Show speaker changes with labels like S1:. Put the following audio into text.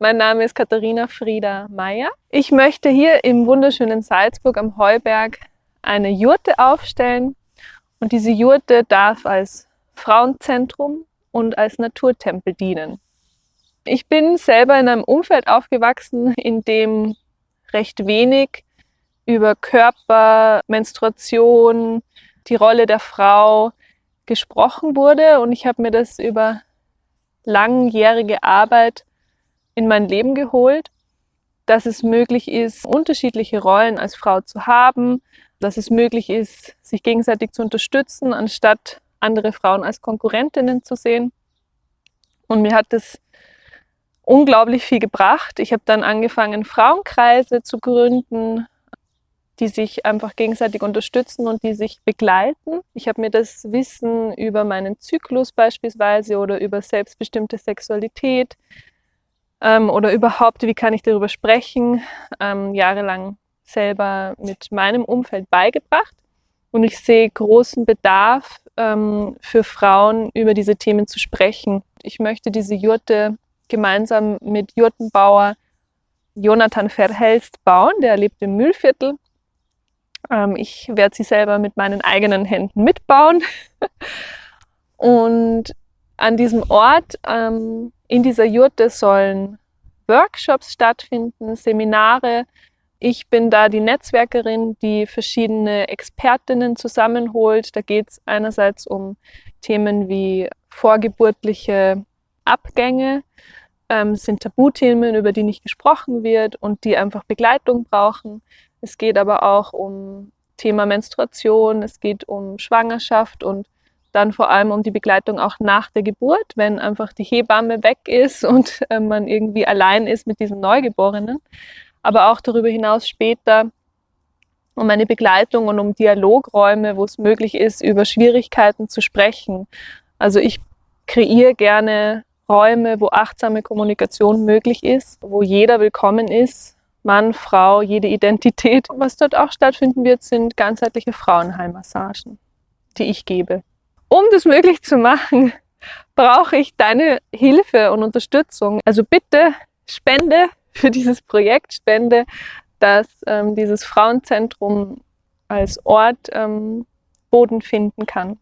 S1: Mein Name ist Katharina Frieda Meyer. Ich möchte hier im wunderschönen Salzburg am Heuberg eine Jurte aufstellen und diese Jurte darf als Frauenzentrum und als Naturtempel dienen. Ich bin selber in einem Umfeld aufgewachsen, in dem recht wenig über Körper, Menstruation, die Rolle der Frau gesprochen wurde und ich habe mir das über langjährige Arbeit in mein Leben geholt, dass es möglich ist, unterschiedliche Rollen als Frau zu haben, dass es möglich ist, sich gegenseitig zu unterstützen, anstatt andere Frauen als Konkurrentinnen zu sehen. Und mir hat das unglaublich viel gebracht. Ich habe dann angefangen, Frauenkreise zu gründen, die sich einfach gegenseitig unterstützen und die sich begleiten. Ich habe mir das Wissen über meinen Zyklus beispielsweise oder über selbstbestimmte Sexualität ähm, oder überhaupt, wie kann ich darüber sprechen, ähm, jahrelang selber mit meinem Umfeld beigebracht. Und ich sehe großen Bedarf ähm, für Frauen, über diese Themen zu sprechen. Ich möchte diese Jurte gemeinsam mit Jurtenbauer Jonathan Verhelst bauen. Der lebt im Mühlviertel. Ähm, ich werde sie selber mit meinen eigenen Händen mitbauen. Und an diesem Ort, ähm, in dieser Jurte, sollen Workshops stattfinden, Seminare. Ich bin da die Netzwerkerin, die verschiedene Expertinnen zusammenholt. Da geht es einerseits um Themen wie vorgeburtliche Abgänge, ähm, sind Tabuthemen, über die nicht gesprochen wird und die einfach Begleitung brauchen. Es geht aber auch um Thema Menstruation, es geht um Schwangerschaft und dann vor allem um die Begleitung auch nach der Geburt, wenn einfach die Hebamme weg ist und äh, man irgendwie allein ist mit diesem Neugeborenen. Aber auch darüber hinaus später um eine Begleitung und um Dialogräume, wo es möglich ist, über Schwierigkeiten zu sprechen. Also ich kreiere gerne Räume, wo achtsame Kommunikation möglich ist, wo jeder willkommen ist, Mann, Frau, jede Identität. Was dort auch stattfinden wird, sind ganzheitliche Frauenheimmassagen, die ich gebe. Um das möglich zu machen, brauche ich deine Hilfe und Unterstützung. Also bitte spende für dieses Projekt, spende, dass ähm, dieses Frauenzentrum als Ort ähm, Boden finden kann.